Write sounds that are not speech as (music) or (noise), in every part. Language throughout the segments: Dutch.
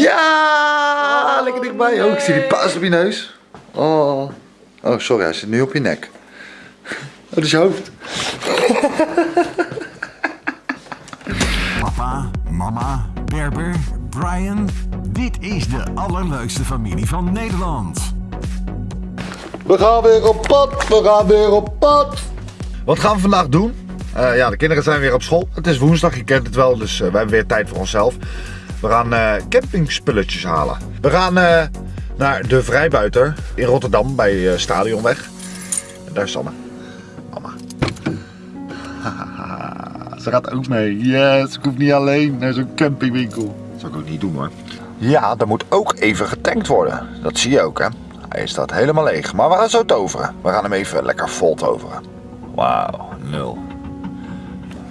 Ja, lekker dichtbij. Oh, ik zie die paas op je neus. Oh. Oh, sorry, hij zit nu op je nek. Oh, dat is je hoofd. (laughs) Papa, mama, Berber, Brian. Dit is de allerleukste familie van Nederland. We gaan weer op pad, we gaan weer op pad. Wat gaan we vandaag doen? Eh, ja, de kinderen zijn weer op school. Het is woensdag, je kent het wel, dus eh, we hebben weer tijd voor onszelf. We gaan eh campingspulletjes halen. We gaan eh, naar de Vrijbuiter in Rotterdam bij eh, Stadionweg. En daar is Sanne. Mama. (laughs) Ze gaat ook mee. Yes, ik hoef niet alleen naar zo'n campingwinkel. Dat zou ik ook niet doen hoor. Ja, er moet ook even getankt worden. Dat zie je ook hè. Hij staat helemaal leeg. Maar we gaan zo toveren. We gaan hem even lekker vol toveren. Wauw, nul.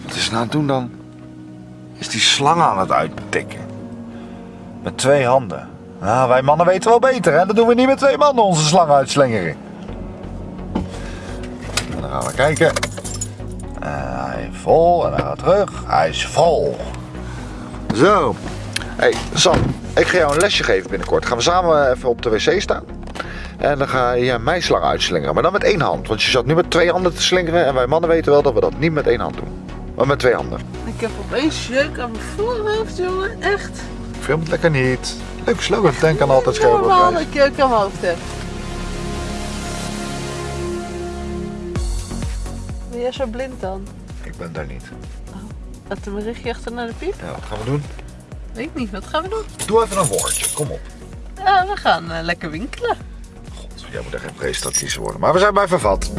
Wat is nou aan het doen dan? Is die slang aan het uittikken? Met twee handen. Nou, wij mannen weten wel beter hè. Dat doen we niet met twee mannen onze slang uitslingeren. En dan gaan we kijken. En hij is vol en hij gaat terug. Hij is vol. Zo. hey, Sam. Ik ga jou een lesje geven binnenkort. Gaan we samen even op de wc staan. En dan ga je mijn slang uitslingeren. Maar dan met één hand. Want je zat nu met twee handen te slingeren. En wij mannen weten wel dat we dat niet met één hand doen. Maar met twee handen. Ik heb opeens jeuk aan mijn voorhoofd, jongen. Echt. Film het lekker niet. Leuk slogan. Denk aan altijd scherp op hoofd heb. Ben jij zo blind dan? Ik ben daar niet. Laat een berichtje achter naar de piep? Ja, wat gaan we doen? Weet ik niet, wat gaan we doen? Doe even een woordje. Kom op. Ja, we gaan eh, lekker winkelen. God, jij moet echt geen presentatrice worden. Maar we zijn bij Vervat.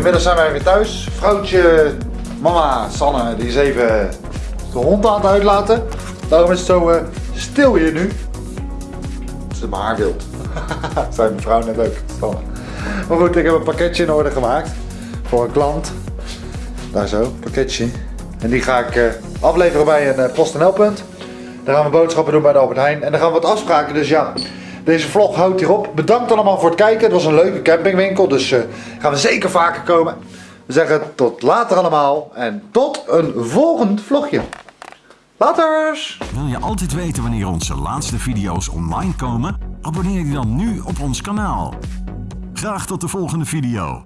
Inmiddels zijn wij weer thuis. Vrouwtje, mama, Sanne, die is even de hond aan het uitlaten. Daarom is het zo eh, stil hier nu. Ze maar haar wild. (laughs) Zijn mevrouw net ook, Sanne. Maar goed, ik heb een pakketje in orde gemaakt. Voor een klant. Daar zo, pakketje. En die ga ik eh, afleveren bij een uh, PostNL punt. Daar gaan we boodschappen doen bij de Albert Heijn. En dan gaan we wat afspraken. Dus ja, deze vlog houdt hierop. Bedankt allemaal voor het kijken. Het was een leuke campingwinkel. Dus eh, gaan we zeker vaker komen. We zeggen tot later allemaal. En tot een volgend vlogje. Laters! Wil je altijd weten wanneer onze laatste video's online komen? Abonneer je dan nu op ons kanaal. Graag tot de volgende video.